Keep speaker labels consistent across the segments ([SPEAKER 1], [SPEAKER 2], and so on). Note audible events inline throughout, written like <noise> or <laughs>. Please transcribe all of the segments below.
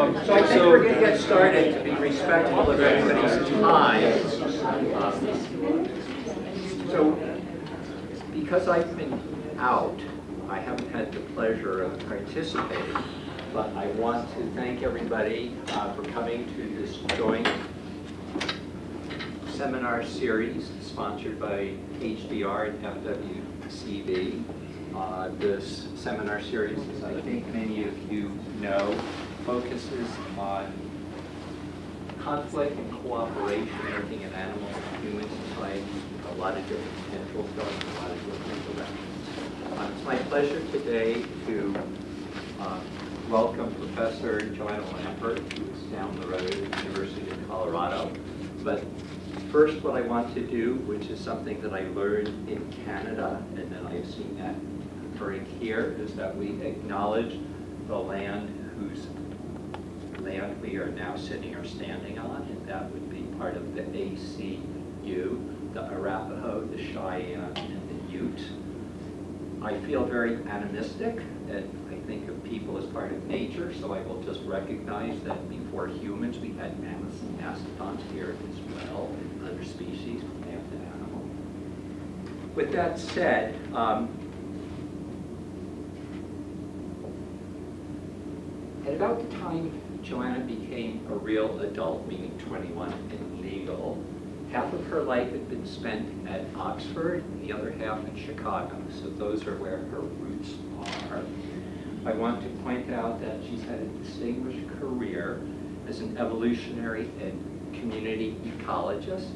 [SPEAKER 1] Um,
[SPEAKER 2] So I think we're going to get started to be respectful of everybody's time. Um, So, because I've been out, I haven't had the pleasure of participating, but I want to thank everybody uh, for coming to this joint seminar series sponsored by HDR and FWCB. Uh, This seminar series, as I think many of you know, focuses on conflict and cooperation, everything in animal and human society, a lot of different potentials going in a lot of different directions. Uh, It's my pleasure today to uh, welcome Professor Joanna Lambert, who is down the road at the University of Colorado. But first, what I want to do, which is something that I learned in Canada, and then I've seen that occurring here, is that we acknowledge the land whose land we are now sitting or standing on, and that would be part of the ACU, the Arapaho, the Cheyenne, and the Ute. I feel very animistic, and I think of people as part of nature, so I will just recognize that before humans, we had mammoths and mastodons here as well, and other species, plant and animal. With that said, um, at about the time Joanna became a real adult, meaning 21 and legal, half of her life had been spent at Oxford and the other half in Chicago. So those are where her roots are. I want to point out that she's had a distinguished career as an evolutionary and community ecologist,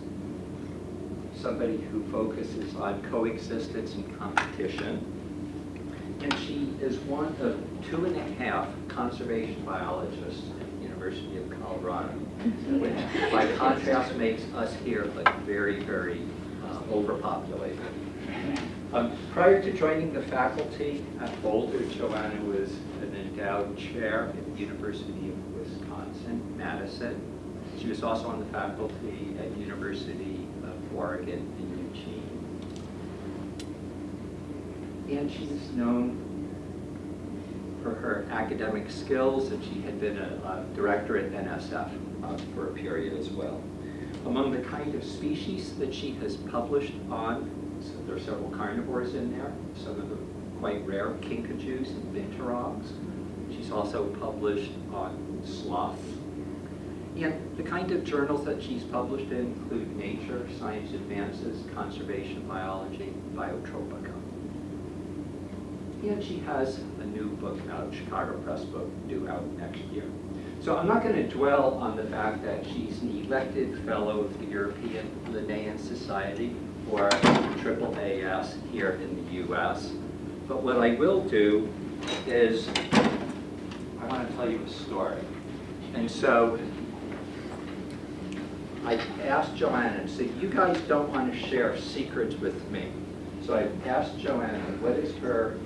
[SPEAKER 2] somebody who focuses on coexistence and competition. And she is one of two and a half conservation biologist at the University of Colorado, which by contrast makes us here look very, very uh, overpopulated. Um, prior to joining the faculty at Boulder, Joanna was an endowed chair at the University of Wisconsin, Madison. She was also on the faculty at University of Oregon in Eugene. And she's known for her academic skills, and she had been a, a director at NSF uh, for a period as well. Among the kind of species that she has published on, so there are several carnivores in there, some of them quite rare, kinkajous and binturongs. She's also published on sloth. And the kind of journals that she's published in include Nature, Science Advances, Conservation Biology, Biotropica. And she has a new book out, Chicago Press book, due out next year. So I'm not going to dwell on the fact that she's an elected fellow of the European Linnaean Society, or Triple AS here in the US. But what I will do is, I want to tell you a story. And so I asked Joanna, and so you guys don't want to share secrets with me. So I asked Joanna, what is her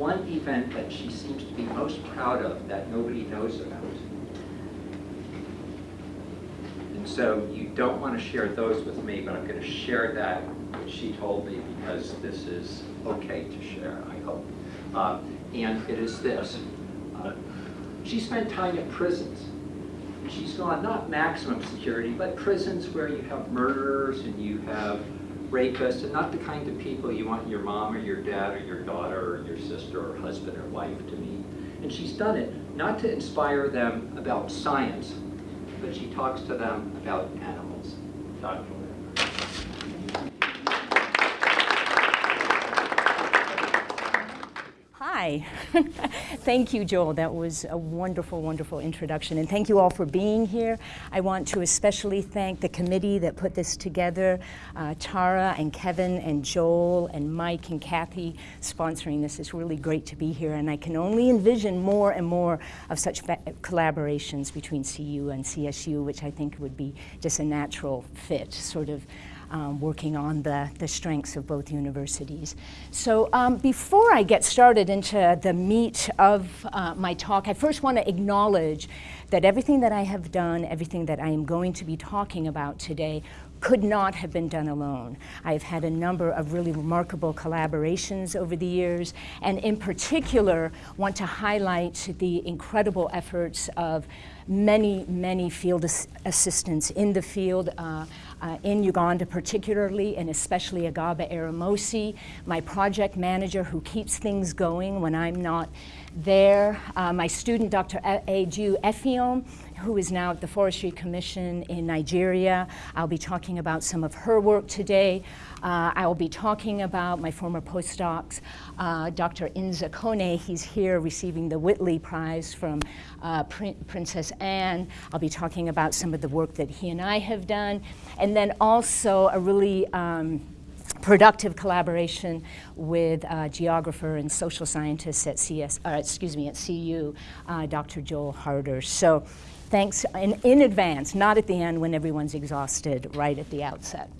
[SPEAKER 2] one event that she seems to be most proud of that nobody knows about? And so you don't want to share those with me, but I'm going to share that which she told me because this is okay to share, I hope. Uh, and it is this. Uh, she spent time in prisons. She's gone not maximum security, but prisons where you have murderers and you have rapists, and not the kind of people you want your mom or your dad or your daughter or your sister or husband or wife to meet. And she's done it not to inspire them about science, but she talks to them about animals. Dr.
[SPEAKER 3] Hi. <laughs> thank you, Joel. That was a wonderful, wonderful introduction. And thank you all for being here. I want to especially thank the committee that put this together, uh, Tara and Kevin and Joel and Mike and Kathy sponsoring this. It's really great to be here. And I can only envision more and more of such collaborations between CU and CSU, which I think would be just a natural fit, sort of um, working on the, the strengths of both universities. So um, before I get started into the meat of uh, my talk, I first want to acknowledge that everything that I have done, everything that I am going to be talking about today could not have been done alone. I've had a number of really remarkable collaborations over the years, and in particular, want to highlight the incredible efforts of many, many field ass assistants in the field, uh, uh, in Uganda particularly, and especially Agaba Eramosi, my project manager who keeps things going when I'm not there, uh, my student Dr. Edu Effiom, who is now at the Forestry Commission in Nigeria. I'll be talking about some of her work today. Uh, I will be talking about my former postdocs, uh, Dr. Inza Kone. He's here receiving the Whitley Prize from uh, Prin Princess Anne. I'll be talking about some of the work that he and I have done. And then also a really um, productive collaboration with uh, geographer and social scientists at CS, uh, excuse me, at CU, uh, Dr. Joel Hartter. So thanks in, in advance, not at the end when everyone's exhausted, right at the outset.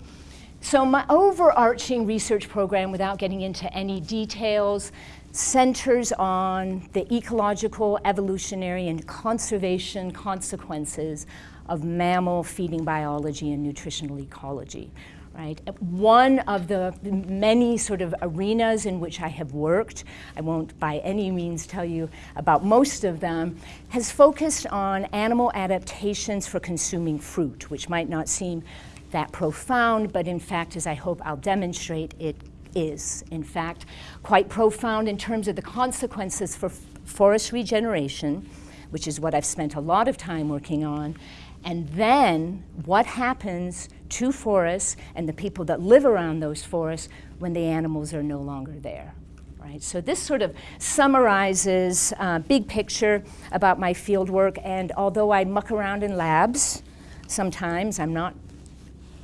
[SPEAKER 3] So my overarching research program, without getting into any details, centers on the ecological, evolutionary, and conservation consequences of mammal feeding biology and nutritional ecology right? One of the many sort of arenas in which I have worked, I won't by any means tell you about most of them, has focused on animal adaptations for consuming fruit, which might not seem that profound, but in fact, as I hope I'll demonstrate, it is, in fact, quite profound in terms of the consequences for forest regeneration, which is what I've spent a lot of time working on, and then what happens to forests and the people that live around those forests when the animals are no longer there. Right? So this sort of summarizes uh, big picture about my field work and although I muck around in labs sometimes, I'm not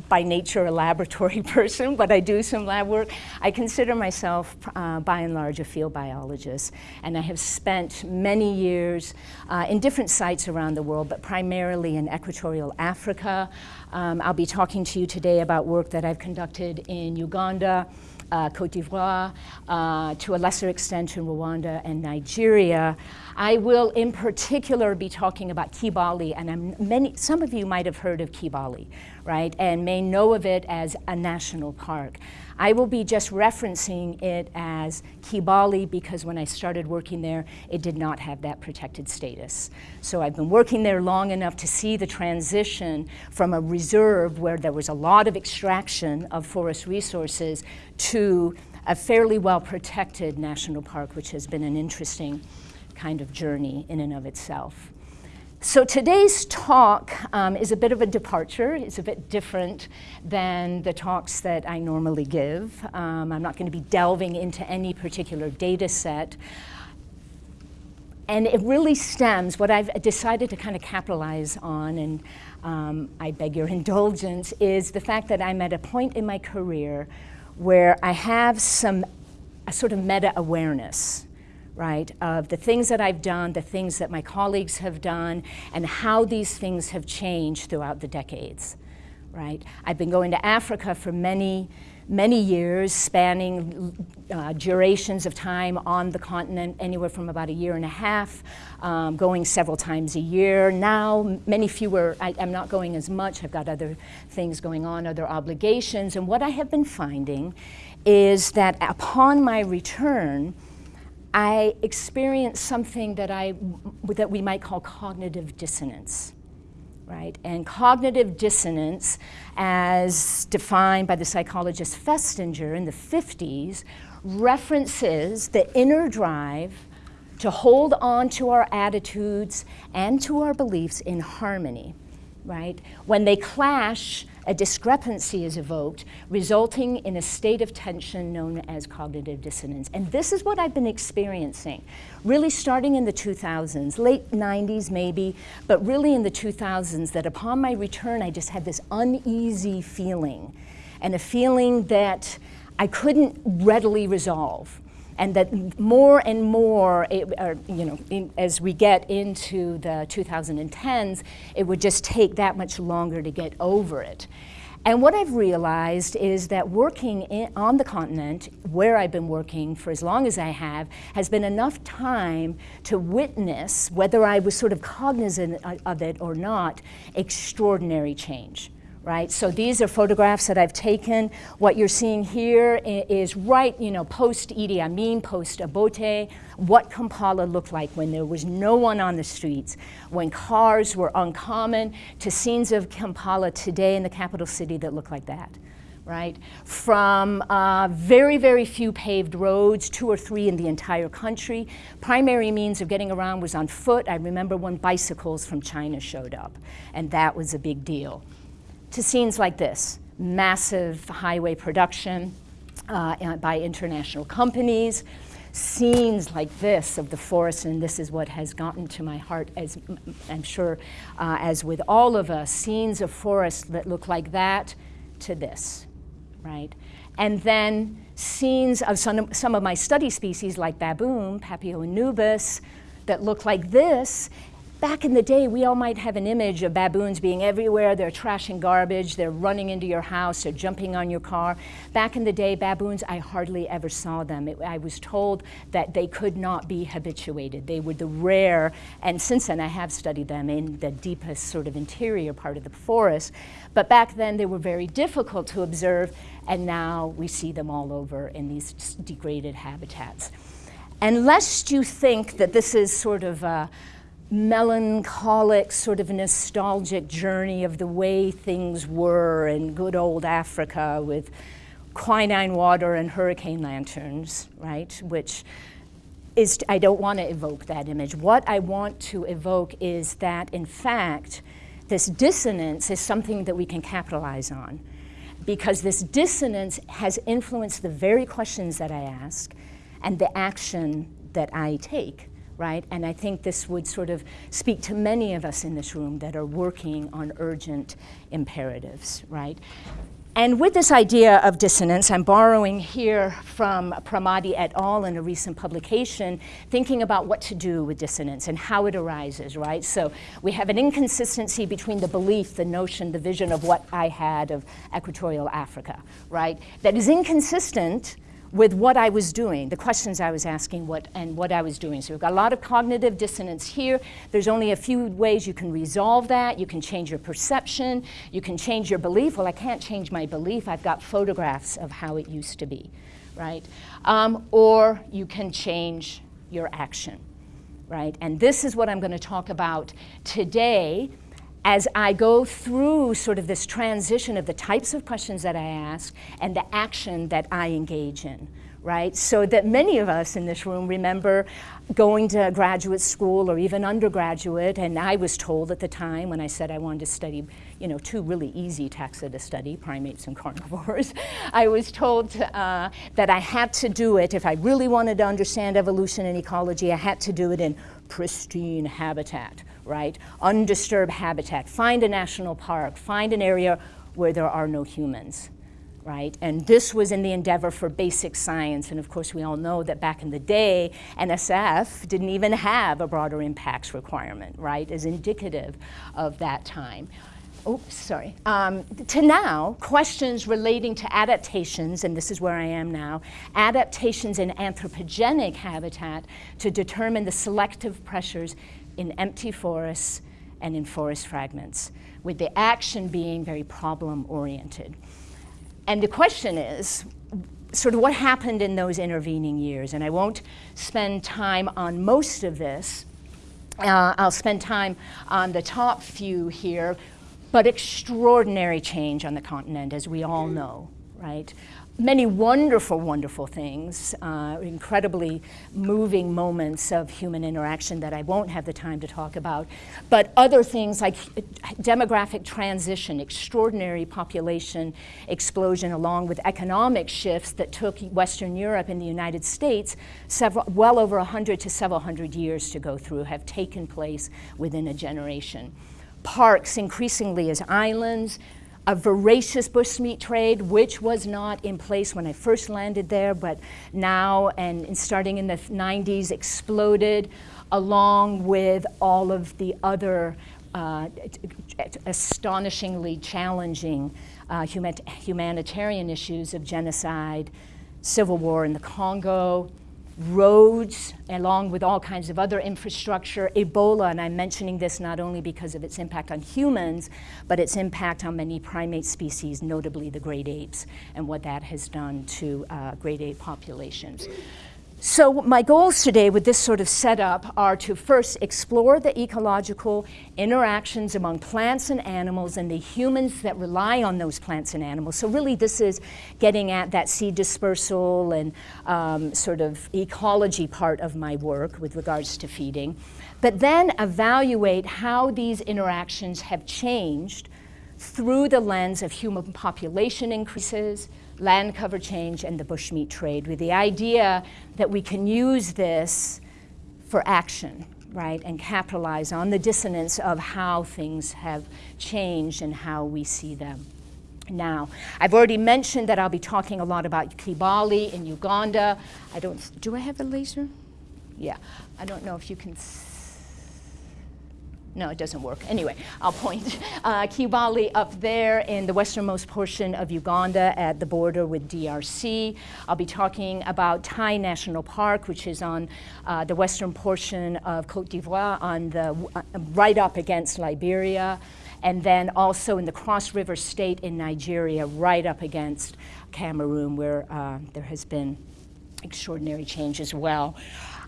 [SPEAKER 3] by nature a laboratory <laughs> person, but I do some lab work. I consider myself, uh, by and large, a field biologist, and I have spent many years uh, in different sites around the world, but primarily in equatorial Africa. Um, I'll be talking to you today about work that I've conducted in Uganda, uh, Cote d'Ivoire, uh, to a lesser extent in Rwanda and Nigeria. I will in particular be talking about Kibale, and many, some of you might have heard of Kibale, right, and may know of it as a national park. I will be just referencing it as Kibale because when I started working there, it did not have that protected status. So I've been working there long enough to see the transition from a reserve where there was a lot of extraction of forest resources to a fairly well protected national park, which has been an interesting kind of journey in and of itself. So today's talk um, is a bit of a departure. It's a bit different than the talks that I normally give. Um, I'm not going to be delving into any particular data set. And it really stems, what I've decided to kind of capitalize on, and um, I beg your <laughs> indulgence, is the fact that I'm at a point in my career where I have some a sort of meta-awareness right, of the things that I've done, the things that my colleagues have done, and how these things have changed throughout the decades, right? I've been going to Africa for many, many years, spanning uh, durations of time on the continent, anywhere from about a year and a half, um, going several times a year. Now, many fewer, I, I'm not going as much, I've got other things going on, other obligations, and what I have been finding is that upon my return, I experience something that, I, that we might call cognitive dissonance. Right? And cognitive dissonance, as defined by the psychologist Festinger in the 50s, references the inner drive to hold on to our attitudes and to our beliefs in harmony. Right? When they clash, a discrepancy is evoked, resulting in a state of tension known as cognitive dissonance. And this is what I've been experiencing, really starting in the 2000s, late 90s maybe, but really in the 2000s, that upon my return, I just had this uneasy feeling, and a feeling that I couldn't readily resolve and that more and more, it, or, you know, in, as we get into the 2010s, it would just take that much longer to get over it. And what I've realized is that working in, on the continent, where I've been working for as long as I have, has been enough time to witness, whether I was sort of cognizant of it or not, extraordinary change right? So these are photographs that I've taken. What you're seeing here is right, you know, post Idi Amin, post Obote, what Kampala looked like when there was no one on the streets, when cars were uncommon, to scenes of Kampala today in the capital city that look like that right? From uh, very, very few paved roads, two or three in the entire country. Primary means of getting around was on foot. I remember when bicycles from China showed up, and that was a big deal to scenes like this, massive highway production uh, by international companies, scenes like this of the forest, and this is what has gotten to my heart, as I'm sure, uh, as with all of us, scenes of forests that look like that to this, right? And then scenes of some, some of my study species like baboon, Papio anubis, that look like this, Back in the day, we all might have an image of baboons being everywhere. They're trashing garbage, they're running into your house, they're jumping on your car. Back in the day, baboons, I hardly ever saw them. It, I was told that they could not be habituated. They were the rare, and since then I have studied them in the deepest sort of interior part of the forest. But back then, they were very difficult to observe, and now we see them all over in these degraded habitats. And lest you think that this is sort of a, melancholic, sort of nostalgic journey of the way things were in good old Africa with quinine water and hurricane lanterns, right? Which is, I don't want to evoke that image. What I want to evoke is that, in fact, this dissonance is something that we can capitalize on because this dissonance has influenced the very questions that I ask and the action that I take right? And I think this would sort of speak to many of us in this room that are working on urgent imperatives, right? And with this idea of dissonance, I'm borrowing here from Pramadi et al. in a recent publication, thinking about what to do with dissonance and how it arises, right? So we have an inconsistency between the belief, the notion, the vision of what I had of equatorial Africa, right? That is inconsistent with what I was doing, the questions I was asking what, and what I was doing. So we've got a lot of cognitive dissonance here. There's only a few ways you can resolve that. You can change your perception. You can change your belief. Well, I can't change my belief. I've got photographs of how it used to be, right? Um, or you can change your action, right? And this is what I'm going to talk about today as I go through sort of this transition of the types of questions that I ask and the action that I engage in, right? So that many of us in this room remember going to graduate school or even undergraduate, and I was told at the time when I said I wanted to study, you know, two really easy taxa to study, primates and carnivores, <laughs> I was told uh, that I had to do it, if I really wanted to understand evolution and ecology, I had to do it in pristine habitat, right? Undisturbed habitat. Find a national park. Find an area where there are no humans, right? And this was in the endeavor for basic science. And of course, we all know that back in the day, NSF didn't even have a broader impacts requirement, right, as indicative of that time. Oh, sorry. Um, to now, questions relating to adaptations, and this is where I am now, adaptations in anthropogenic habitat to determine the selective pressures in empty forests and in forest fragments, with the action being very problem-oriented. And the question is, sort of what happened in those intervening years? And I won't spend time on most of this. Uh, I'll spend time on the top few here, but extraordinary change on the continent, as we all know, right? Many wonderful, wonderful things, uh, incredibly moving moments of human interaction that I won't have the time to talk about, but other things like demographic transition, extraordinary population explosion, along with economic shifts that took Western Europe and the United States several, well over 100 to several hundred years to go through, have taken place within a generation. Parks increasingly as islands, a voracious bushmeat trade, which was not in place when I first landed there, but now and starting in the 90s exploded, along with all of the other uh, astonishingly challenging uh, humanitarian issues of genocide, civil war in the Congo, roads, along with all kinds of other infrastructure, Ebola, and I'm mentioning this not only because of its impact on humans, but its impact on many primate species, notably the great apes, and what that has done to uh, great ape populations. So my goals today with this sort of setup are to first explore the ecological interactions among plants and animals and the humans that rely on those plants and animals. So really this is getting at that seed dispersal and um, sort of ecology part of my work with regards to feeding. But then evaluate how these interactions have changed through the lens of human population increases, land cover change, and the bushmeat trade, with the idea that we can use this for action, right, and capitalize on the dissonance of how things have changed and how we see them. Now, I've already mentioned that I'll be talking a lot about Kibale in Uganda. I don't, do I have a laser? Yeah, I don't know if you can no, it doesn't work. Anyway, I'll point. Uh, Kibale up there in the westernmost portion of Uganda at the border with DRC. I'll be talking about Tai National Park, which is on uh, the western portion of Cote d'Ivoire, on the uh, right up against Liberia, and then also in the Cross River State in Nigeria, right up against Cameroon, where uh, there has been extraordinary change as well.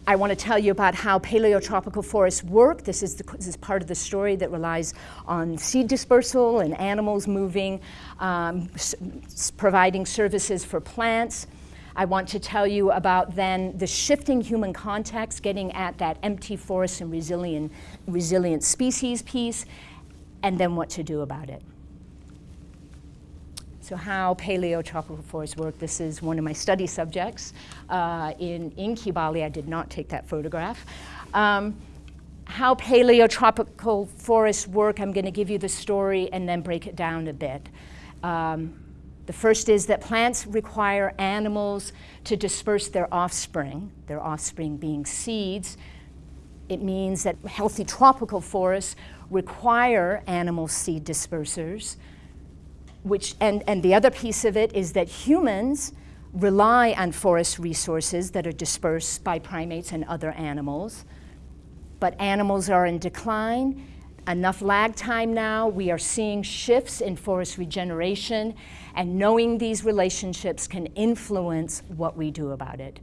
[SPEAKER 3] I want to tell you about how paleotropical forests work. This is, the, this is part of the story that relies on seed dispersal and animals moving, um, providing services for plants. I want to tell you about then the shifting human context, getting at that empty forest and resilient, resilient species piece, and then what to do about it. So how paleotropical forests work, this is one of my study subjects uh, in, in Kibale. I did not take that photograph. Um, how paleotropical forests work, I'm going to give you the story and then break it down a bit. Um, the first is that plants require animals to disperse their offspring, their offspring being seeds. It means that healthy tropical forests require animal seed dispersers which, and, and the other piece of it is that humans rely on forest resources that are dispersed by primates and other animals. But animals are in decline. Enough lag time now. We are seeing shifts in forest regeneration, and knowing these relationships can influence what we do about it.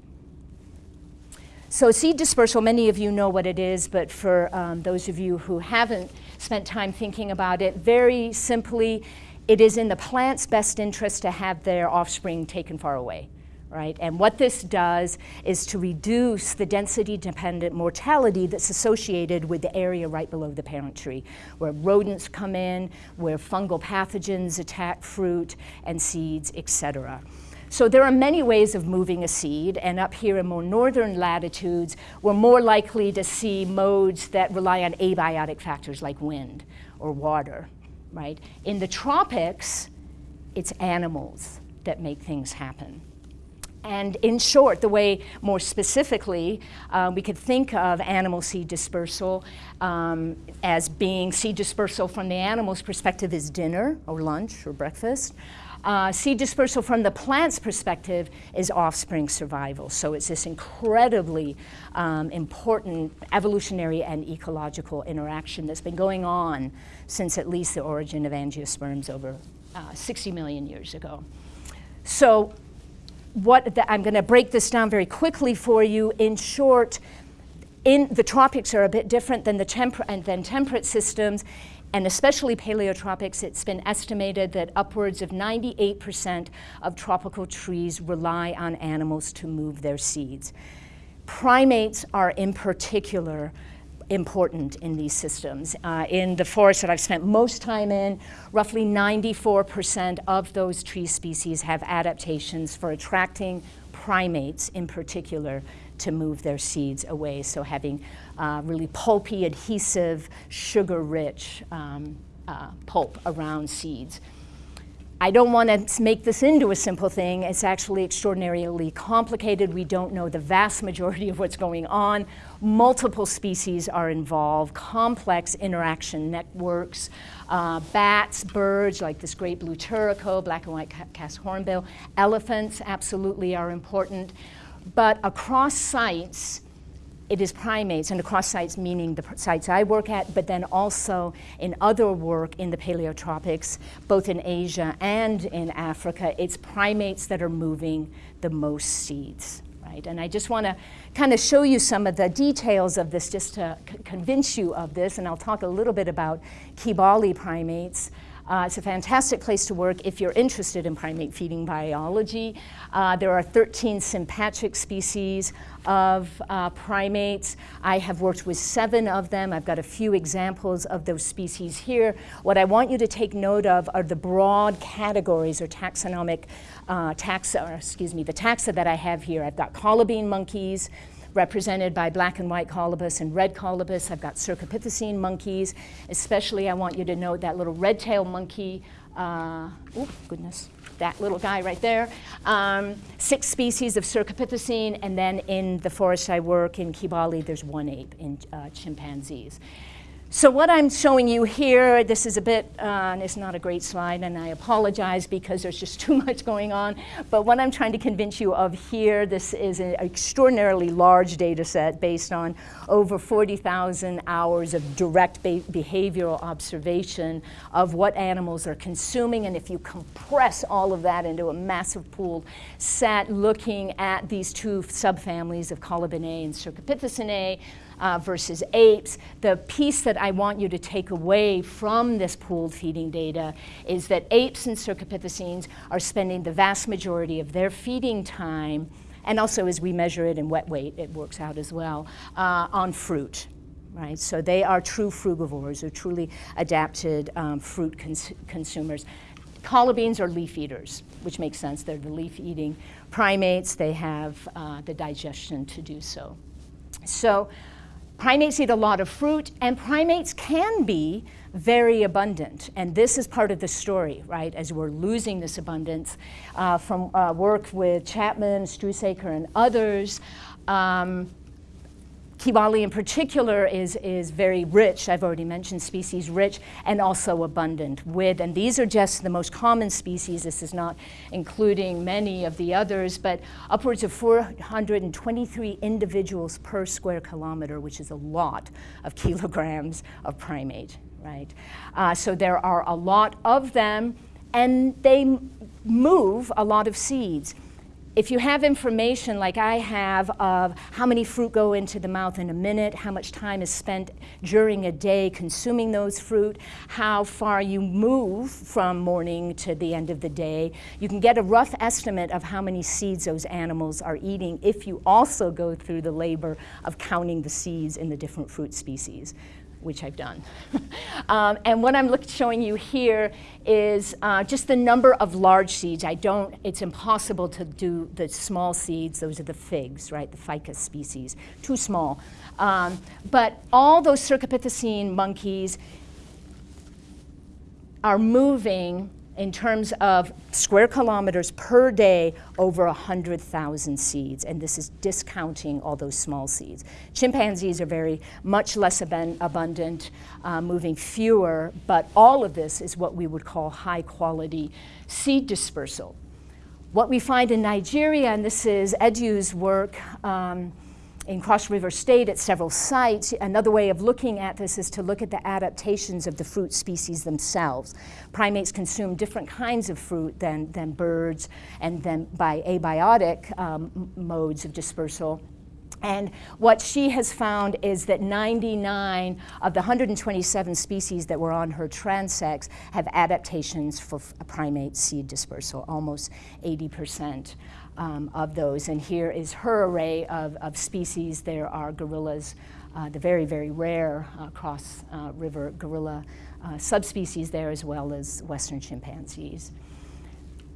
[SPEAKER 3] So seed dispersal, many of you know what it is, but for um, those of you who haven't spent time thinking about it, very simply, it is in the plant's best interest to have their offspring taken far away. Right? And what this does is to reduce the density-dependent mortality that's associated with the area right below the parent tree, where rodents come in, where fungal pathogens attack fruit and seeds, etc. So there are many ways of moving a seed, and up here in more northern latitudes, we're more likely to see modes that rely on abiotic factors like wind or water right? In the tropics, it's animals that make things happen. And in short, the way more specifically uh, we could think of animal seed dispersal um, as being seed dispersal from the animal's perspective is dinner or lunch or breakfast. Uh, seed dispersal from the plant's perspective is offspring survival. So it's this incredibly um, important evolutionary and ecological interaction that's been going on since at least the origin of angiosperms over uh, 60 million years ago. So what the, I'm going to break this down very quickly for you. In short, in the tropics are a bit different than the temper and than temperate systems, and especially paleotropics. It's been estimated that upwards of 98% of tropical trees rely on animals to move their seeds. Primates are in particular important in these systems. Uh, in the forest that I've spent most time in, roughly 94% of those tree species have adaptations for attracting primates in particular to move their seeds away. So having uh, really pulpy, adhesive, sugar-rich um, uh, pulp around seeds. I don't want to make this into a simple thing. It's actually extraordinarily complicated. We don't know the vast majority of what's going on. Multiple species are involved, complex interaction networks. Uh, bats, birds like this great blue turaco, black and white casqued hornbill. Elephants absolutely are important. but across sites, it is primates, and across sites meaning the sites I work at, but then also in other work in the paleotropics, both in Asia and in Africa, it's primates that are moving the most seeds. Right? And I just want to kind of show you some of the details of this just to convince you of this, and I'll talk a little bit about Kibale primates. Uh, it's a fantastic place to work if you're interested in primate feeding biology. Uh, there are 13 sympatric species of uh, primates. I have worked with seven of them. I've got a few examples of those species here. What I want you to take note of are the broad categories or taxonomic uh, taxa, or excuse me, the taxa that I have here. I've got colobine monkeys, represented by black and white colobus and red colobus. I've got cercopithecine monkeys. Especially, I want you to note that little red-tailed monkey. Uh, oh, goodness, that little guy right there. Um, six species of cercopithecine, and then in the forest I work in Kibale, there's one ape in uh, chimpanzees. So what I'm showing you here, this is a bit, uh, it's not a great slide, and I apologize because there's just <laughs> too much going on. But what I'm trying to convince you of here, this is an extraordinarily large data set based on over 40,000 hours of direct be behavioral observation of what animals are consuming. And if you compress all of that into a massive pool set looking at these two subfamilies of Colobinae and Cercopithecinae, uh, versus apes, the piece that I want you to take away from this pooled feeding data is that apes and cercopithecines are spending the vast majority of their feeding time, and also as we measure it in wet weight, it works out as well, uh, on fruit. Right, so they are true frugivores or truly adapted um, fruit cons consumers. Colobines are leaf eaters, which makes sense. They're the leaf eating primates. They have uh, the digestion to do so. So Primates eat a lot of fruit, and primates can be very abundant. And this is part of the story, right, as we're losing this abundance uh, from uh, work with Chapman, Struhsaker, and others. Um, Kibale in particular is, is very rich, I've already mentioned species rich, and also abundant with, and these are just the most common species, this is not including many of the others, but upwards of 423 individuals per square kilometer, which is a lot of kilograms of primate, right? Uh, so there are a lot of them, and they move a lot of seeds if you have information like I have of how many fruit go into the mouth in a minute, how much time is spent during a day consuming those fruit, how far you move from morning to the end of the day, you can get a rough estimate of how many seeds those animals are eating if you also go through the labor of counting the seeds in the different fruit species which I've done. <laughs> um, and what I'm showing you here is uh, just the number of large seeds. I don't, it's impossible to do the small seeds. Those are the figs, right, the ficus species, too small. Um, but all those cercopithecine monkeys are moving in terms of square kilometers per day over 100,000 seeds, and this is discounting all those small seeds. Chimpanzees are very much less ab abundant, uh, moving fewer, but all of this is what we would call high quality seed dispersal. What we find in Nigeria, and this is Edu's work, um, in Cross River State at several sites. Another way of looking at this is to look at the adaptations of the fruit species themselves. Primates consume different kinds of fruit than, than birds and then by abiotic um, modes of dispersal. And what she has found is that 99 of the 127 species that were on her transects have adaptations for primate seed dispersal, almost 80 percent um, of those. And here is her array of, of species. There are gorillas, uh, the very, very rare uh, cross uh, river gorilla uh, subspecies there, as well as western chimpanzees.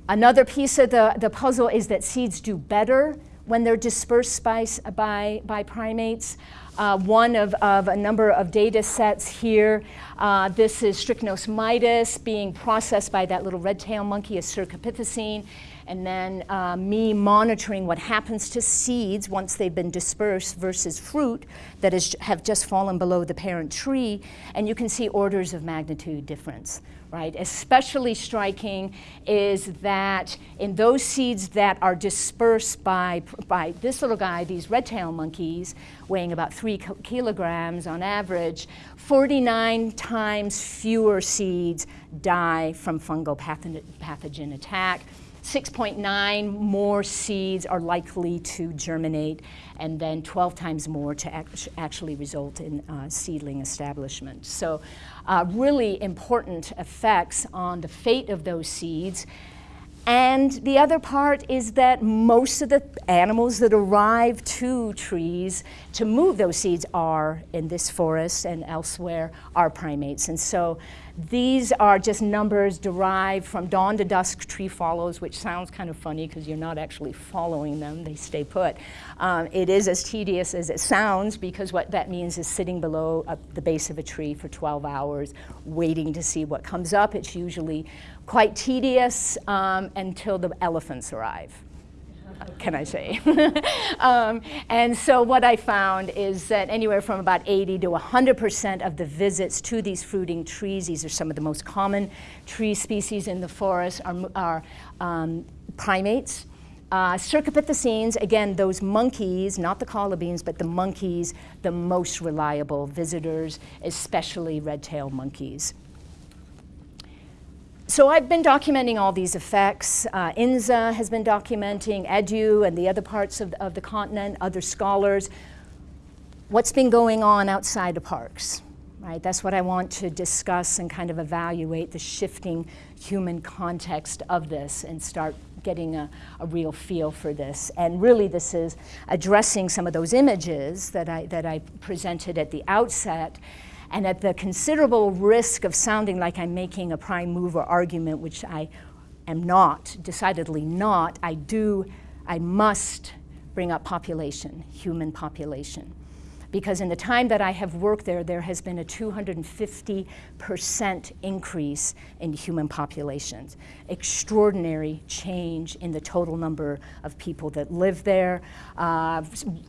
[SPEAKER 3] Another piece of the, the puzzle is that seeds do better when they're dispersed by, by, by primates. Uh, one of, of, a number of data sets here. Uh, this is strychnos mitis being processed by that little red tail monkey, a cercopithecine, and then uh, me monitoring what happens to seeds once they've been dispersed versus fruit that is, have just fallen below the parent tree, and you can see orders of magnitude difference right? Especially striking is that in those seeds that are dispersed by, by this little guy, these red tail monkeys, weighing about three kilograms on average, 49 times fewer seeds die from fungal pathogen attack 6.9 more seeds are likely to germinate, and then 12 times more to act actually result in uh, seedling establishment. So, uh, really important effects on the fate of those seeds. And the other part is that most of the animals that arrive to trees to move those seeds are, in this forest and elsewhere, are primates. And so these are just numbers derived from dawn to dusk tree follows, which sounds kind of funny because you're not actually following them, they stay put. Um, it is as tedious as it sounds because what that means is sitting below uh, the base of a tree for 12 hours, waiting to see what comes up. It's usually quite tedious um, until the elephants arrive can I say? <laughs> um, and so what I found is that anywhere from about 80 to 100% of the visits to these fruiting trees, these are some of the most common tree species in the forest, are, are um, primates. Uh, again, those monkeys, not the colobines, but the monkeys, the most reliable visitors, especially red-tailed monkeys. So I've been documenting all these effects. Uh, INZA has been documenting, EDU and the other parts of, of the continent, other scholars. What's been going on outside the parks, right? That's what I want to discuss and kind of evaluate the shifting human context of this and start getting a, a, real feel for this. And really this is addressing some of those images that I, that I presented at the outset and at the considerable risk of sounding like I'm making a prime mover argument, which I am not, decidedly not, I do, I must bring up population, human population because in the time that I have worked there, there has been a 250% increase in human populations. Extraordinary change in the total number of people that live there, uh,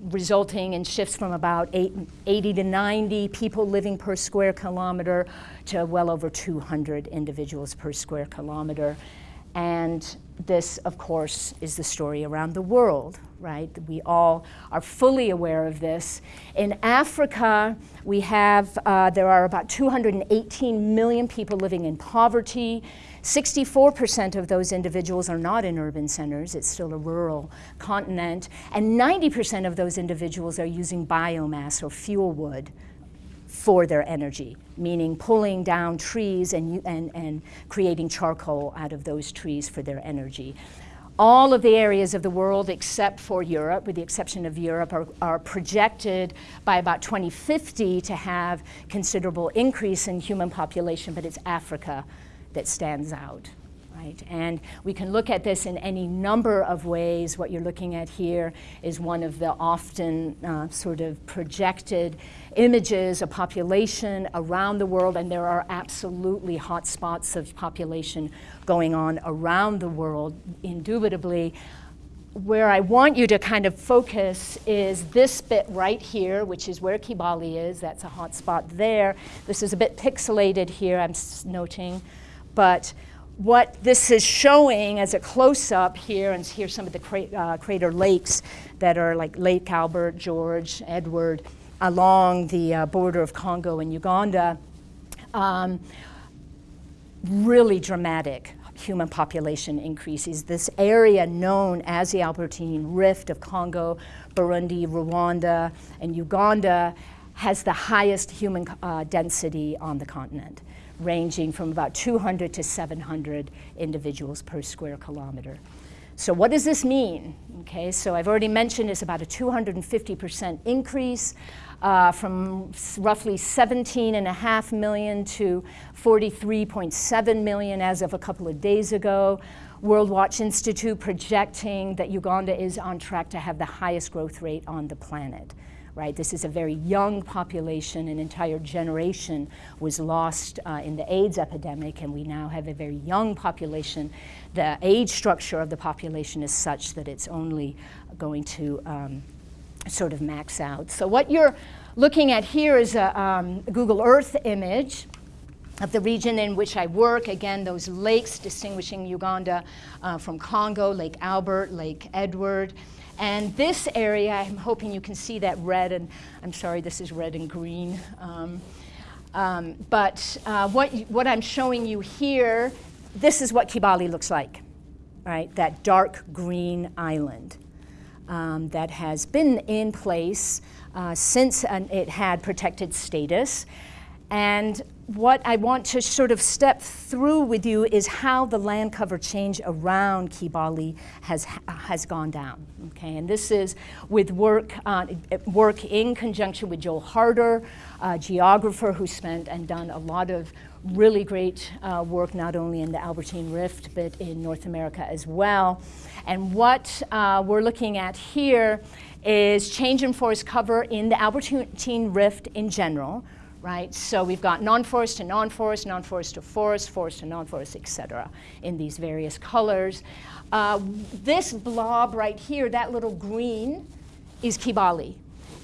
[SPEAKER 3] resulting in shifts from about eight, 80 to 90 people living per square kilometer to well over 200 individuals per square kilometer. And this, of course, is the story around the world, right? We all are fully aware of this. In Africa, we have, uh, there are about 218 million people living in poverty. 64% of those individuals are not in urban centers, it's still a rural continent. And 90% of those individuals are using biomass or fuel wood for their energy, meaning pulling down trees and, and, and creating charcoal out of those trees for their energy. All of the areas of the world except for Europe, with the exception of Europe, are, are projected by about 2050 to have considerable increase in human population, but it's Africa that stands out right? And we can look at this in any number of ways. What you're looking at here is one of the often uh, sort of projected images of population around the world, and there are absolutely hot spots of population going on around the world, indubitably. Where I want you to kind of focus is this bit right here, which is where Kibale is. That's a hot spot there. This is a bit pixelated here, I'm noting. But what this is showing as a close-up here, and here's some of the cra uh, crater lakes that are like Lake Albert, George, Edward, along the uh, border of Congo and Uganda. Um, really dramatic human population increases. This area known as the Albertine Rift of Congo, Burundi, Rwanda, and Uganda has the highest human uh, density on the continent ranging from about 200 to 700 individuals per square kilometer. So what does this mean? Okay, so I've already mentioned it's about a 250% increase uh, from roughly 17.5 million to 43.7 million as of a couple of days ago. World Watch Institute projecting that Uganda is on track to have the highest growth rate on the planet right? This is a very young population. An entire generation was lost uh, in the AIDS epidemic, and we now have a very young population. The age structure of the population is such that it's only going to um, sort of max out. So what you're looking at here is a um, Google Earth image of the region in which I work. Again, those lakes distinguishing Uganda uh, from Congo, Lake Albert, Lake Edward. And this area, I'm hoping you can see that red, and I'm sorry, this is red and green. Um, um, but uh, what, what I'm showing you here, this is what Kibale looks like, right? That dark green island um, that has been in place uh, since it had protected status. And what I want to sort of step through with you is how the land cover change around Kibale has, has gone down. Okay, and this is with work, uh, work in conjunction with Joel Hartter, a geographer who spent and done a lot of really great uh, work not only in the Albertine Rift but in North America as well. And what uh, we're looking at here is change in forest cover in the Albertine Rift in general, right? So we've got non-forest to non-forest, non-forest to forest, forest to non-forest, et cetera, in these various colors. Uh, this blob right here, that little green, is Kibale.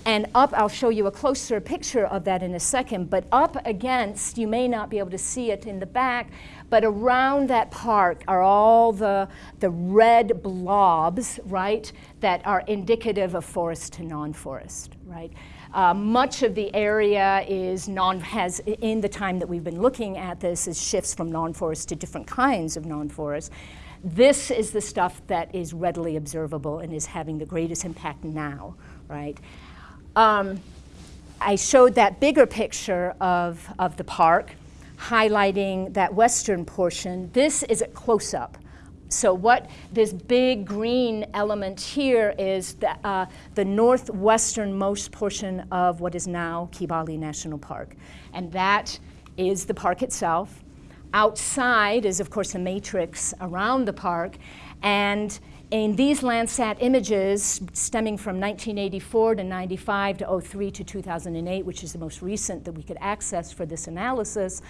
[SPEAKER 3] And up, I'll show you a closer picture of that in a second, but up against, you may not be able to see it in the back, but around that park are all the, the red blobs, right, that are indicative of forest to non-forest, right? Uh, much of the area is non has in the time that we've been looking at this is shifts from non-forest to different kinds of non-forest. This is the stuff that is readily observable and is having the greatest impact now, right? Um, I showed that bigger picture of, of the park, highlighting that western portion. This is a close-up so what this big green element here is the, uh, the northwesternmost portion of what is now Kibale National Park. And that is the park itself. Outside is, of course, a matrix around the park. And in these Landsat images stemming from 1984 to 95 to 03 to 2008, which is the most recent that we could access for this analysis,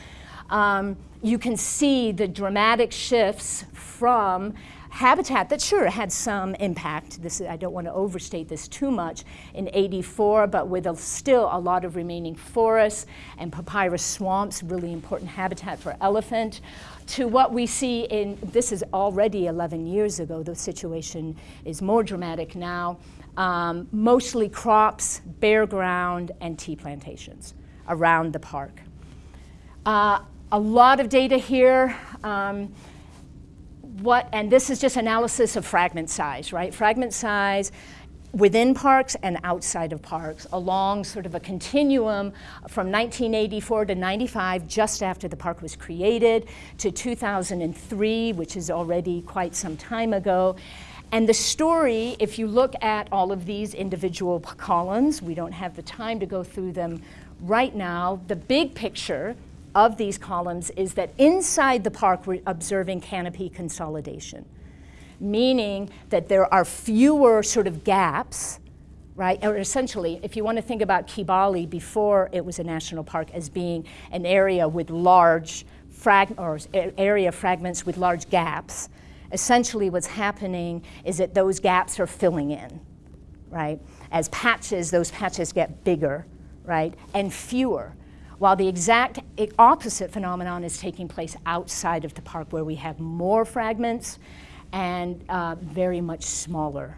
[SPEAKER 3] um, you can see the dramatic shifts from habitat that sure had some impact. This I don't want to overstate this too much in 84, but with a, still a lot of remaining forests and papyrus swamps, really important habitat for elephant, to what we see in, this is already 11 years ago, the situation is more dramatic now, um, mostly crops, bare ground, and tea plantations around the park. Uh, a lot of data here. Um, what, and this is just analysis of fragment size, right? Fragment size within parks and outside of parks along sort of a continuum from 1984 to 95, just after the park was created, to 2003, which is already quite some time ago. And the story, if you look at all of these individual columns, we don't have the time to go through them right now, the big picture of these columns is that inside the park we're observing canopy consolidation, meaning that there are fewer sort of gaps, right? Or essentially, if you want to think about Kibale before it was a national park as being an area with large frag or area fragments with large gaps, essentially what's happening is that those gaps are filling in, right? As patches, those patches get bigger, right? And fewer while the exact opposite phenomenon is taking place outside of the park where we have more fragments and uh, very much smaller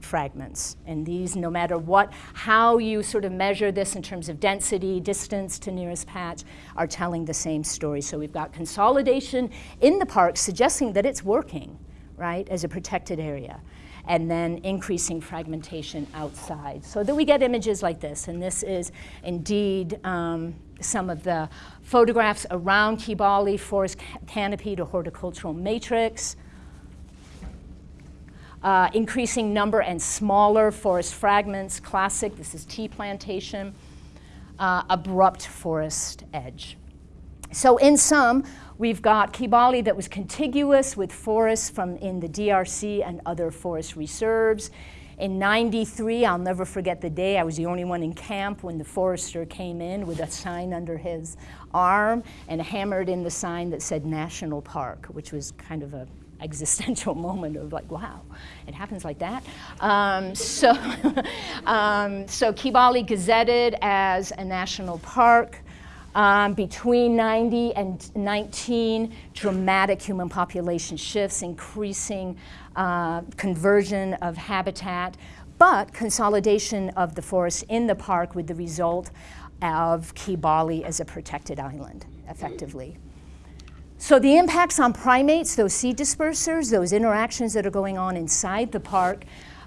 [SPEAKER 3] fragments. And these, no matter what, how you sort of measure this in terms of density, distance to nearest patch, are telling the same story. So we've got consolidation in the park suggesting that it's working, right, as a protected area and then increasing fragmentation outside. So that we get images like this, and this is indeed um, some of the photographs around Kibale forest canopy to horticultural matrix, uh, increasing number and smaller forest fragments, classic, this is tea plantation, uh, abrupt forest edge. So in sum, we've got Kibale that was contiguous with forests from in the DRC and other forest reserves. In 93, I'll never forget the day, I was the only one in camp when the forester came in with a sign under his arm and hammered in the sign that said National Park, which was kind of a existential <laughs> moment of like, wow, it happens like that. Um, so, <laughs> um, so Kibale gazetted as a national park. Um, between 90 and 19, dramatic human population shifts, increasing uh, conversion of habitat, but consolidation of the forest in the park with the result of Kibale as a protected island, effectively. So the impacts on primates, those seed dispersers, those interactions that are going on inside the park,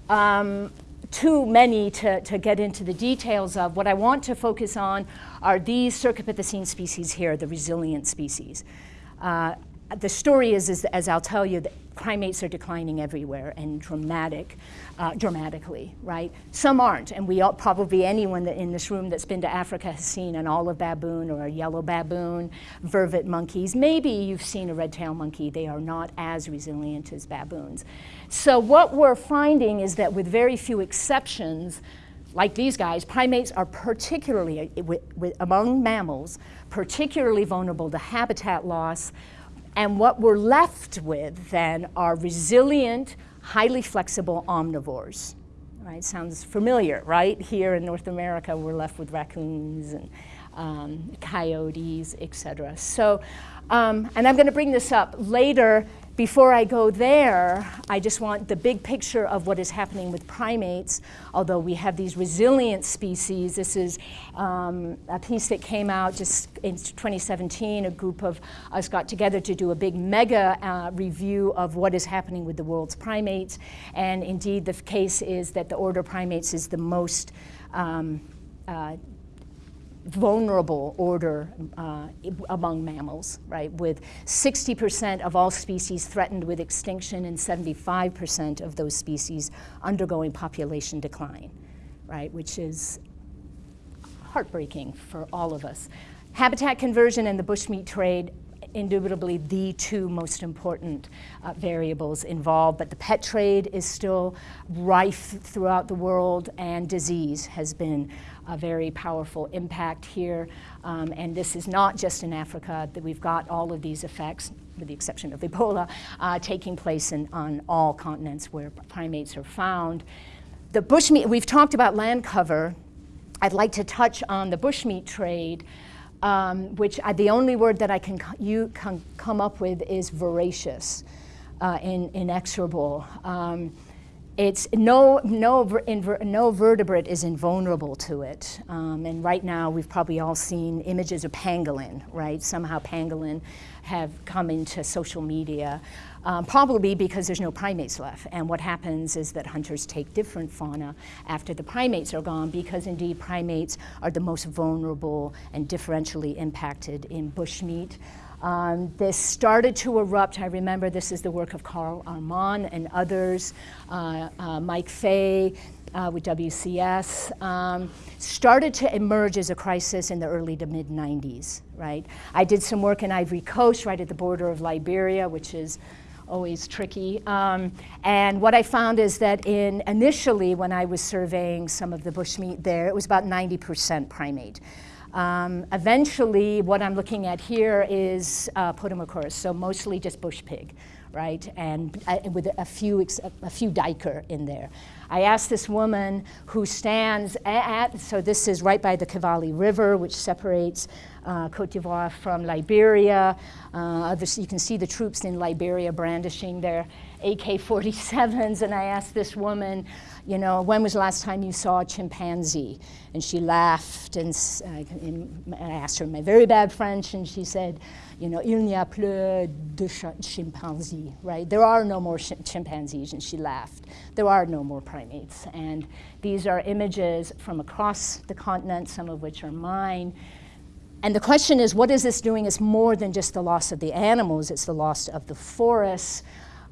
[SPEAKER 3] um, too many to, to get into the details of. What I want to focus on are these cercopithecine species here, the resilient species. Uh, the story is, is, as I'll tell you, that primates are declining everywhere and dramatic, uh, dramatically, right? Some aren't, and we all, probably anyone that in this room that's been to Africa has seen an olive baboon or a yellow baboon, vervet monkeys. Maybe you've seen a red-tailed monkey. They are not as resilient as baboons. So what we're finding is that with very few exceptions, like these guys, primates are particularly, uh, among mammals, particularly vulnerable to habitat loss, and what we're left with then are resilient, highly flexible omnivores. Right? Sounds familiar, right? Here in North America, we're left with raccoons and um, coyotes, et cetera. So, um, and I'm going to bring this up later before I go there, I just want the big picture of what is happening with primates. Although we have these resilient species, this is um, a piece that came out just in 2017. A group of us got together to do a big mega uh, review of what is happening with the world's primates. And indeed, the case is that the order primates is the most um, uh, vulnerable order uh, among mammals, right, with 60% of all species threatened with extinction and 75% of those species undergoing population decline, right, which is heartbreaking for all of us. Habitat conversion and the bushmeat trade indubitably the two most important uh, variables involved, but the pet trade is still rife throughout the world and disease has been a very powerful impact here. Um, and this is not just in Africa, that we've got all of these effects, with the exception of Ebola, uh, taking place in, on all continents where primates are found. The bushmeat, we've talked about land cover. I'd like to touch on the bushmeat trade, um, which I, the only word that I can, you can come up with is voracious, uh, in, inexorable. Um, it's no, no, no vertebrate is invulnerable to it. Um, and right now, we've probably all seen images of pangolin, right? Somehow pangolin have come into social media, um, probably because there's no primates left. And what happens is that hunters take different fauna after the primates are gone, because indeed primates are the most vulnerable and differentially impacted in bushmeat. Um, this started to erupt. I remember this is the work of Karl Ammann and others, uh, uh, Mike Fay uh, with WCS, um, started to emerge as a crisis in the early to mid 90s, right? I did some work in Ivory Coast, right at the border of Liberia, which is always tricky. Um, and what I found is that in initially when I was surveying some of the bushmeat there, it was about 90% primate. Um, eventually, what I'm looking at here is uh, Potamochoerus, so mostly just bush pig, right? And uh, with a few, a few duiker in there. I asked this woman who stands at, so this is right by the Kivale River, which separates uh, Cote d'Ivoire from Liberia. Uh, you can see the troops in Liberia brandishing their AK-47s, and I asked this woman, you know, when was the last time you saw a chimpanzee? And she laughed, and, uh, I asked her in my very bad French, and she said, you know, il n'y a plus de chimpanzés, right? There are no more chimpanzees, and she laughed. There are no more primates. And these are images from across the continent, some of which are mine. And the question is, what is this doing? It's more than just the loss of the animals, it's the loss of the forests,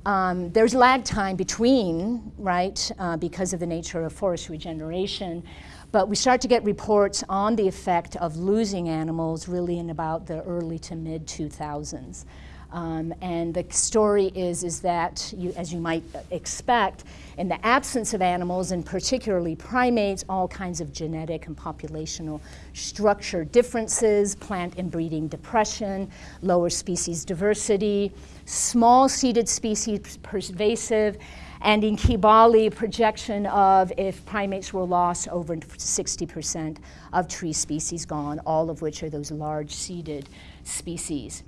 [SPEAKER 3] um, there's lag time between, right, uh, because of the nature of forest regeneration, but we start to get reports on the effect of losing animals really in about the early to mid 2000s. Um, and the story is, is that, you, as you might expect, in the absence of animals, and particularly primates, all kinds of genetic and populational structure differences, plant and breeding depression, lower species diversity, small seeded species pervasive, and in Kibale, projection of if primates were lost, over 60% of tree species gone, all of which are those large seeded species.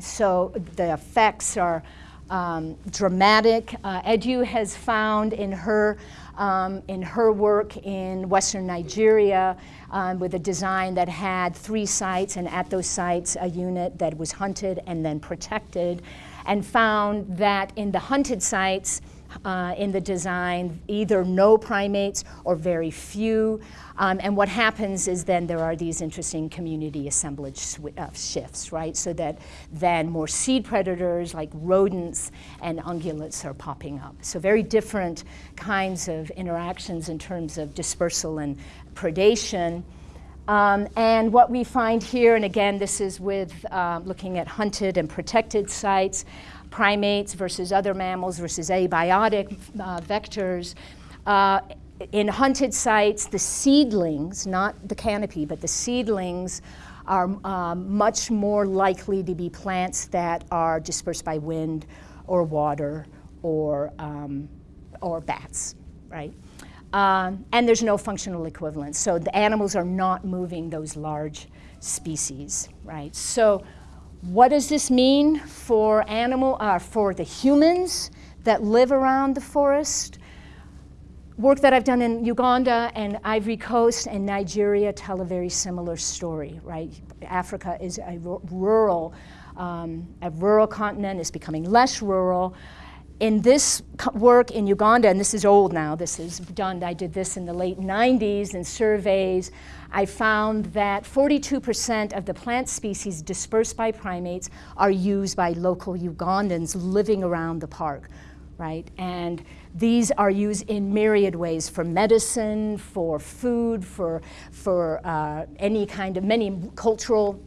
[SPEAKER 3] So the effects are um, dramatic. Uh, Edu has found in her, um, in her work in Western Nigeria um, with a design that had three sites, and at those sites, a unit that was hunted and then protected, and found that in the hunted sites, uh, in the design, either no primates or very few. Um, and what happens is then there are these interesting community assemblage uh, shifts, right? So that then more seed predators like rodents and ungulates are popping up. So very different kinds of interactions in terms of dispersal and predation. Um, and what we find here, and again, this is with uh, looking at hunted and protected sites, primates versus other mammals versus abiotic uh, vectors. Uh, in hunted sites, the seedlings, not the canopy, but the seedlings are um, much more likely to be plants that are dispersed by wind or water or, um, or bats, right? Um, and there's no functional equivalence. So the animals are not moving those large species, right? So what does this mean for animal, uh, for the humans that live around the forest? Work that I've done in Uganda and Ivory Coast and Nigeria tell a very similar story, right? Africa is a rural, um, a rural continent, is becoming less rural. In this work in Uganda, and this is old now, this is done, I did this in the late 90s in surveys I found that 42% of the plant species dispersed by primates are used by local Ugandans living around the park, right? And these are used in myriad ways for medicine, for food, for, for uh, any kind of many cultural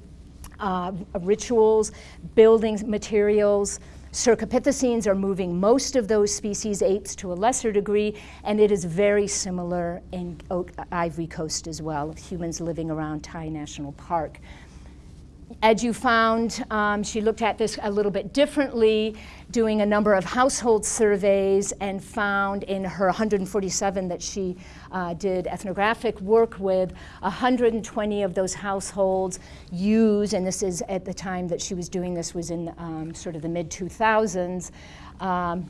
[SPEAKER 3] uh, rituals, building materials, Cercopithecines are moving most of those species, apes to a lesser degree, and it is very similar in Ivory Coast as well, of humans living around Tai National Park. Edu found, um, she looked at this a little bit differently, doing a number of household surveys and found in her 147 that she uh, did ethnographic work with, 120 of those households use, and this is at the time that she was doing this was in um, sort of the mid 2000s, um,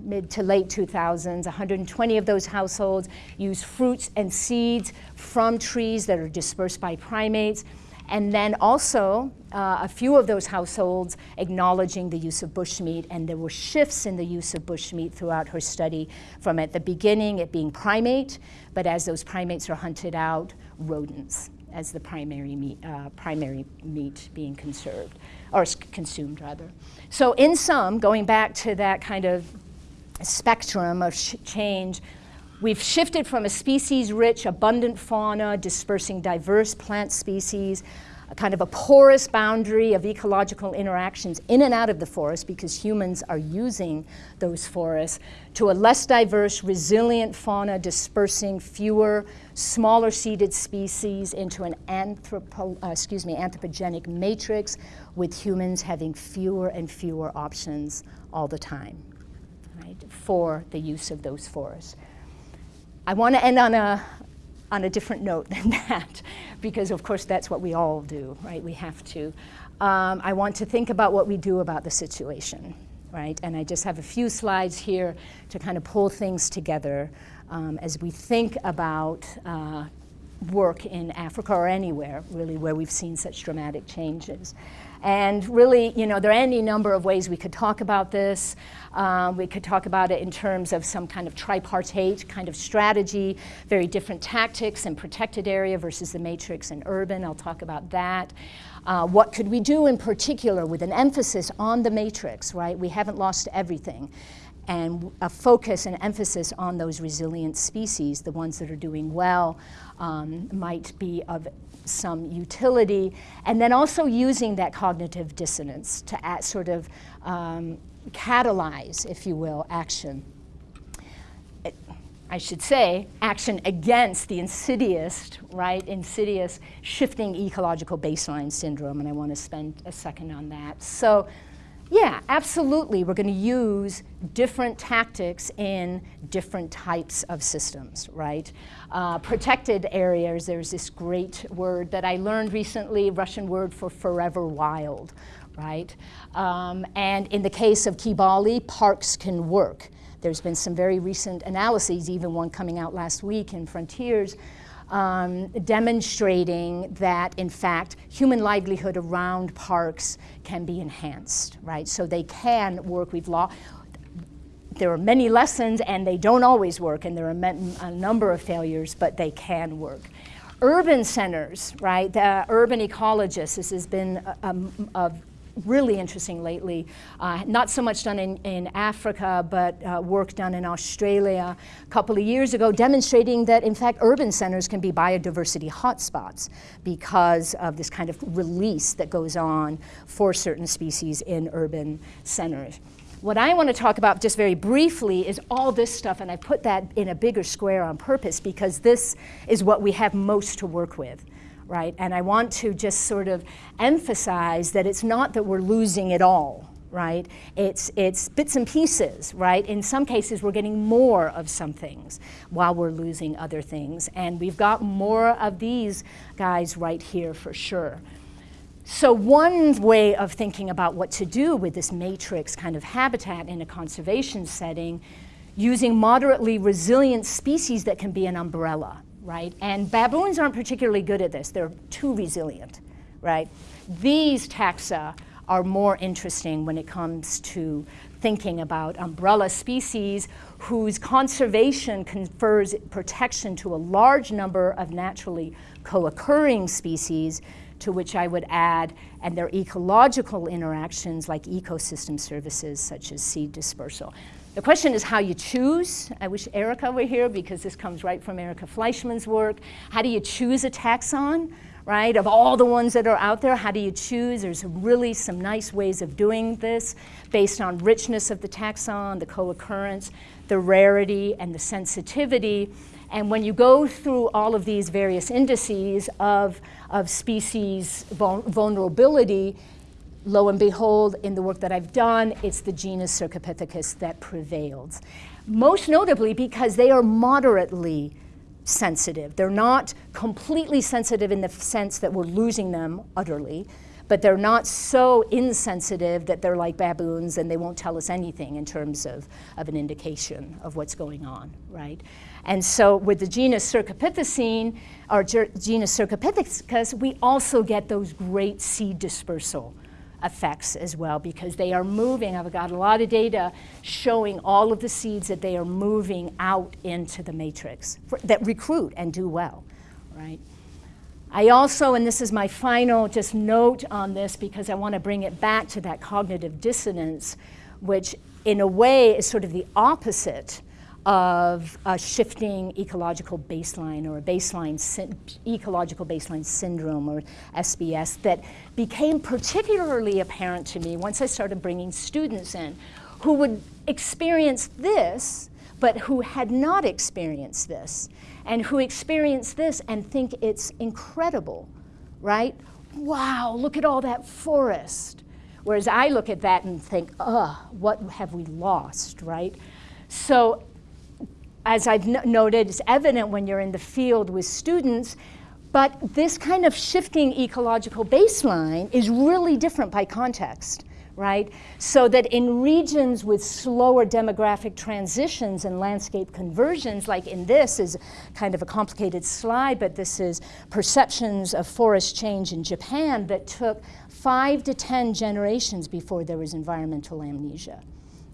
[SPEAKER 3] mid to late 2000s, 120 of those households use fruits and seeds from trees that are dispersed by primates. And then also uh, a few of those households acknowledging the use of bushmeat, and there were shifts in the use of bushmeat throughout her study from at the beginning it being primate, but as those primates are hunted out, rodents as the primary meat, uh, primary meat being conserved, or consumed rather. So in sum, going back to that kind of spectrum of change, We've shifted from a species-rich, abundant fauna dispersing diverse plant species, a kind of a porous boundary of ecological interactions in and out of the forest because humans are using those forests, to a less diverse, resilient fauna dispersing fewer, smaller seeded species into an anthropo, uh, excuse me, anthropogenic matrix with humans having fewer and fewer options all the time right, for the use of those forests. I want to end on a, on a different note <laughs> than that, because of course that's what we all do, right? We have to. Um, I want to think about what we do about the situation, right? And I just have a few slides here to kind of pull things together um, as we think about uh, work in Africa or anywhere, really, where we've seen such dramatic changes. And really, you know, there are any number of ways we could talk about this. Um, we could talk about it in terms of some kind of tripartite kind of strategy, very different tactics in protected area versus the matrix and urban. I'll talk about that. Uh, what could we do in particular with an emphasis on the matrix, right? We haven't lost everything. And a focus and emphasis on those resilient species, the ones that are doing well, um, might be of some utility, and then also using that cognitive dissonance to add, sort of um, catalyze, if you will, action. I should say, action against the insidious, right, insidious shifting ecological baseline syndrome, and I want to spend a second on that. So yeah, absolutely. We're going to use different tactics in different types of systems, right? Uh, protected areas, there's this great word that I learned recently, Russian word for forever wild, right? Um, and in the case of Kibale, parks can work. There's been some very recent analyses, even one coming out last week in Frontiers, um, demonstrating that, in fact, human livelihood around parks can be enhanced, right? So they can work. We've law. There are many lessons, and they don't always work, and there are a number of failures, but they can work urban centers, right? The urban ecologists, this has been a, a, a really interesting lately. Uh, not so much done in, in Africa, but uh, work done in Australia a couple of years ago demonstrating that, in fact, urban centers can be biodiversity hotspots because of this kind of release that goes on for certain species in urban centers. What I want to talk about just very briefly is all this stuff, and I put that in a bigger square on purpose because this is what we have most to work with right? And I want to just sort of emphasize that it's not that we're losing it all, right? It's, it's bits and pieces, right? In some cases, we're getting more of some things while we're losing other things. And we've got more of these guys right here for sure. So one way of thinking about what to do with this matrix kind of habitat in a conservation setting, using moderately resilient species that can be an umbrella, right? And baboons aren't particularly good at this. They're too resilient, right? These taxa are more interesting when it comes to thinking about umbrella species whose conservation confers protection to a large number of naturally co-occurring species to which I would add, and their ecological interactions like ecosystem services such as seed dispersal. The question is how you choose. I wish Erica were here because this comes right from Erica Fleishman's work. How do you choose a taxon, right? Of all the ones that are out there, how do you choose? There's really some nice ways of doing this based on richness of the taxon, the co-occurrence, the rarity, and the sensitivity. And when you go through all of these various indices of, of species vulnerability, lo and behold, in the work that I've done, it's the genus Cercopithecus that prevails. Most notably because they are moderately sensitive. They're not completely sensitive in the sense that we're losing them utterly, but they're not so insensitive that they're like baboons and they won't tell us anything in terms of, of an indication of what's going on, right? And so with the genus Cercopithecine, or genus Cercopithecus, we also get those great seed dispersal effects as well because they are moving. I've got a lot of data showing all of the seeds that they are moving out into the matrix for, that recruit and do well, right? I also, and this is my final just note on this because I want to bring it back to that cognitive dissonance, which in a way is sort of the opposite of a shifting ecological baseline or a baseline ecological baseline syndrome or SBS that became particularly apparent to me once I started bringing students in who would experience this but who had not experienced this and who experience this and think it's incredible, right? Wow, look at all that forest. Whereas I look at that and think, ugh, what have we lost, right? So as I've noted, it's evident when you're in the field with students, but this kind of shifting ecological baseline is really different by context, right? So that in regions with slower demographic transitions and landscape conversions, like in this is kind of a complicated slide, but this is perceptions of forest change in Japan that took five to 10 generations before there was environmental amnesia,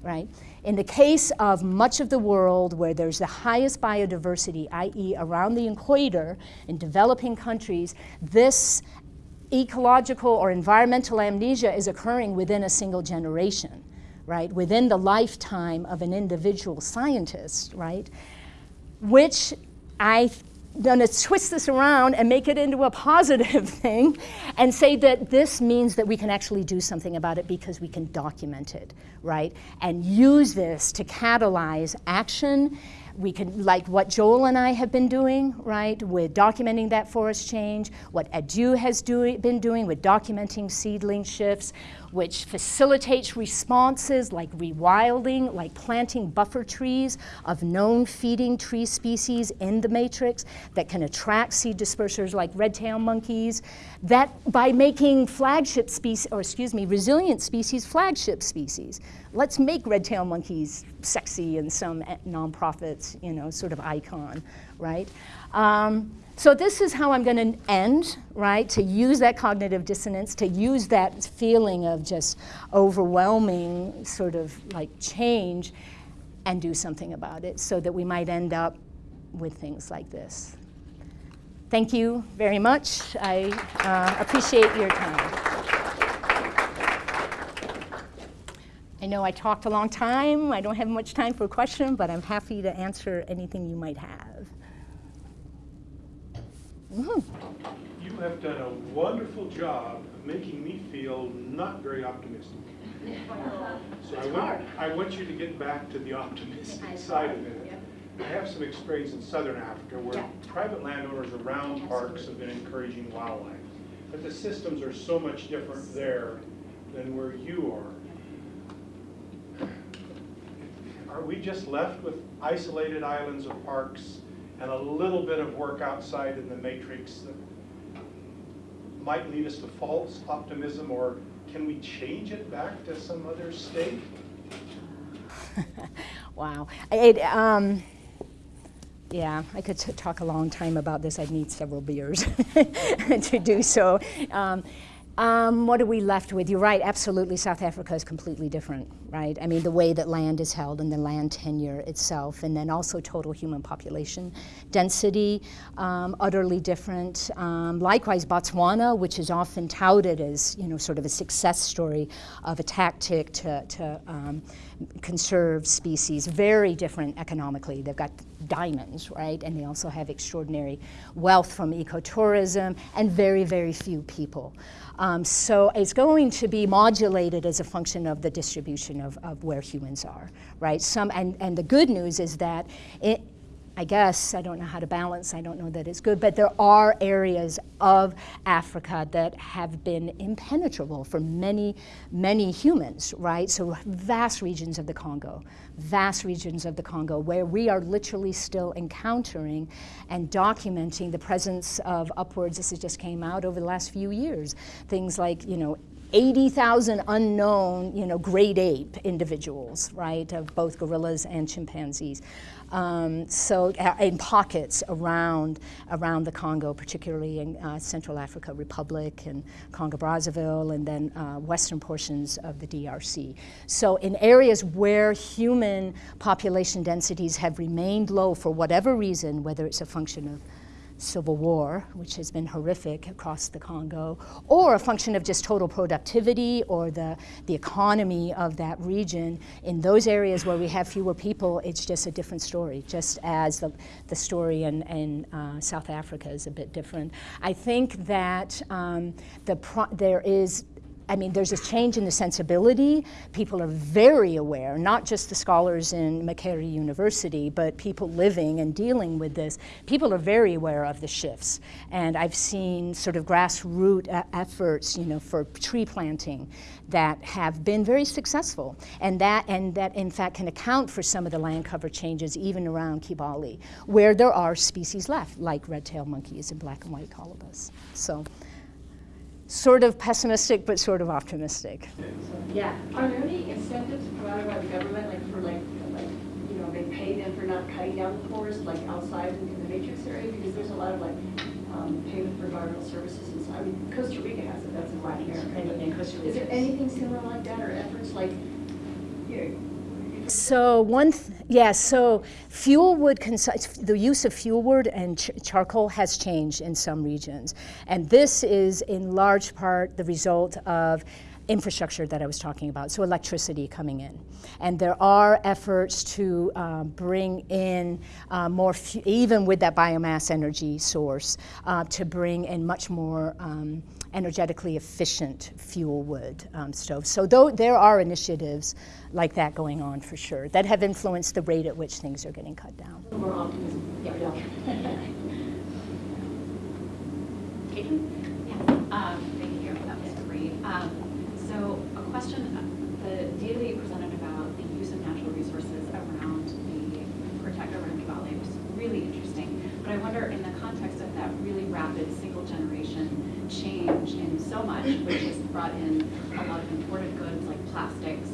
[SPEAKER 3] right? In the case of much of the world where there's the highest biodiversity, i.e. around the equator in developing countries, this ecological or environmental amnesia is occurring within a single generation, right, within the lifetime of an individual scientist, right, which I going to twist this around and make it into a positive <laughs> thing and say that this means that we can actually do something about it because we can document it, right? And use this to catalyze action we can, like what Joel and I have been doing, right, with documenting that forest change, what Edu has do, been doing with documenting seedling shifts, which facilitates responses like rewilding, like planting buffer trees of known feeding tree species in the matrix that can attract seed dispersers like red-tailed monkeys, that by making flagship species, or excuse me, resilient species flagship species. Let's make red-tailed monkeys sexy and some nonprofits, you know, sort of icon, right? Um, so this is how I'm going to end, right? To use that cognitive dissonance, to use that feeling of just overwhelming sort of like change and do something about it so that we might end up with things like this. Thank you very much. I uh, appreciate your time. I know I talked a long time. I don't have much time for a question, but I'm happy to answer anything you might have.
[SPEAKER 1] Mm. You have done a wonderful job of making me feel not very optimistic. So I want, I want you to get back to the optimistic side of it. I have some experience in southern Africa where private landowners around parks have been encouraging wildlife. But the systems are so much different there than where you are. Are we just left with isolated islands or parks and a little bit of work outside in the matrix that might lead us to false optimism, or can we change it back to some other state? <laughs>
[SPEAKER 3] wow. It, um, yeah, I could talk a long time about this. I'd need several beers <laughs> to do so. Um, um, what are we left with? You're right, absolutely, South Africa is completely different, right? I mean, the way that land is held and the land tenure itself, and then also total human population density, um, utterly different. Um, likewise, Botswana, which is often touted as, you know, sort of a success story of a tactic to, to um, conserve species, very different economically. They've got diamonds, right? And they also have extraordinary wealth from ecotourism and very, very few people. Um, so it's going to be modulated as a function of the distribution of, of where humans are, right? Some, and, and the good news is that it, I guess, I don't know how to balance, I don't know that it's good, but there are areas of Africa that have been impenetrable for many, many humans, right? So vast regions of the Congo, vast regions of the Congo where we are literally still encountering and documenting the presence of upwards, this just came out over the last few years, things like, you know, 80,000 unknown, you know, great ape individuals, right, of both gorillas and chimpanzees. Um, so uh, in pockets around, around the Congo, particularly in uh, Central Africa Republic and Congo-Brazzaville, and then uh, western portions of the DRC. So in areas where human population densities have remained low for whatever reason, whether it's a function of civil war, which has been horrific across the Congo, or a function of just total productivity or the, the economy of that region. In those areas where we have fewer people, it's just a different story, just as the, the story in, in uh, South Africa is a bit different. I think that um, the there is I mean, there's a change in the sensibility. People are very aware, not just the scholars in Makerere University, but people living and dealing with this. People are very aware of the shifts. And I've seen sort of grassroots efforts, you know, for tree planting that have been very successful. And that, and that in fact can account for some of the land cover changes even around Kibale, where there are species left, like red-tailed monkeys and black and white colobus. So sort of pessimistic, but sort of optimistic.
[SPEAKER 4] Yeah. Are there any incentives provided by the government, like for like, like, you know, they pay them for not cutting down the forest, like outside in, in the matrix area? Because there's a lot of like um, payment for environmental services and so, I mean, Costa Rica has it, that's in Latin America. And Costa Rica. Is there anything similar like that or efforts like, you know,
[SPEAKER 3] so one, th yeah, so fuel wood, the use of fuel wood and ch charcoal has changed in some regions. And this is in large part the result of infrastructure that I was talking about, so electricity coming in. And there are efforts to uh, bring in uh, more, even with that biomass energy source, uh, to bring in much more um, energetically efficient fuel wood um, stoves. So though there are initiatives like that going on for sure that have influenced the rate at which things are getting cut down.
[SPEAKER 4] More optimism, yeah, yeah.
[SPEAKER 5] Caitlin? Yes, um, thank you, that was great. Um, so a question, uh, the data that you presented about the use of natural resources around the Protect Oronte Valley was really interesting. But I wonder, in the context of that really rapid single generation change in so much, which has brought in a lot of imported goods like plastics,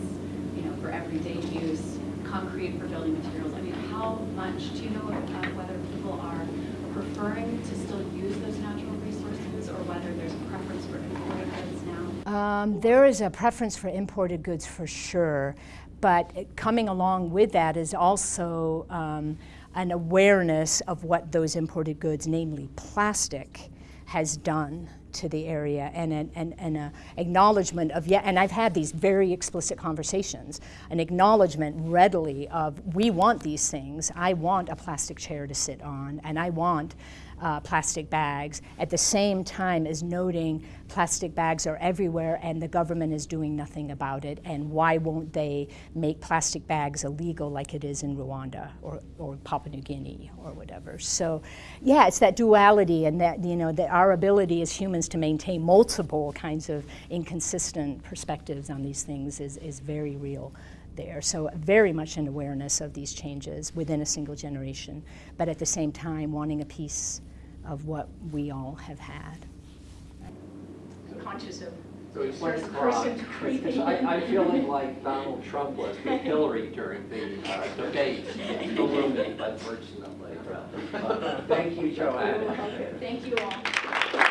[SPEAKER 5] you know, for everyday use, concrete for building materials. I mean, how much, do you know uh, whether people are preferring to still use those natural resources or whether there's a preference for imported goods now?
[SPEAKER 3] Um, there is a preference for imported goods for sure, but coming along with that is also um, an awareness of what those imported goods, namely plastic, has done to the area and an and, and acknowledgement of yeah and I've had these very explicit conversations an acknowledgement readily of we want these things. I want a plastic chair to sit on and I want uh, plastic bags at the same time as noting plastic bags are everywhere and the government is doing nothing about it and why won't they make plastic bags illegal like it is in Rwanda or, or Papua New Guinea or whatever so yeah it's that duality and that you know that our ability as humans to maintain multiple kinds of inconsistent perspectives on these things is, is very real there. So very much an awareness of these changes within a single generation, but at the same time wanting a piece of what we all have had.
[SPEAKER 4] Conscious of
[SPEAKER 2] So it's one
[SPEAKER 4] First
[SPEAKER 2] o'clock.
[SPEAKER 4] person creeping
[SPEAKER 2] I,
[SPEAKER 4] in.
[SPEAKER 2] I'm feeling like Donald Trump was with Hillary during the uh, debate, illuminated, unfortunately. Uh, Thank you, Joanne.
[SPEAKER 5] Thank you all.